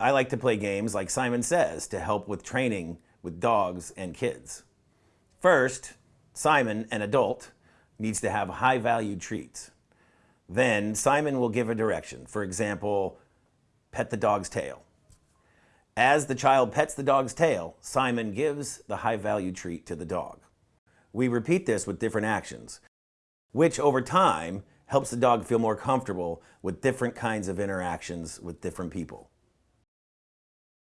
I like to play games like Simon Says to help with training with dogs and kids. First, Simon, an adult, needs to have high value treats. Then Simon will give a direction. For example, pet the dog's tail. As the child pets the dog's tail, Simon gives the high value treat to the dog. We repeat this with different actions, which over time helps the dog feel more comfortable with different kinds of interactions with different people.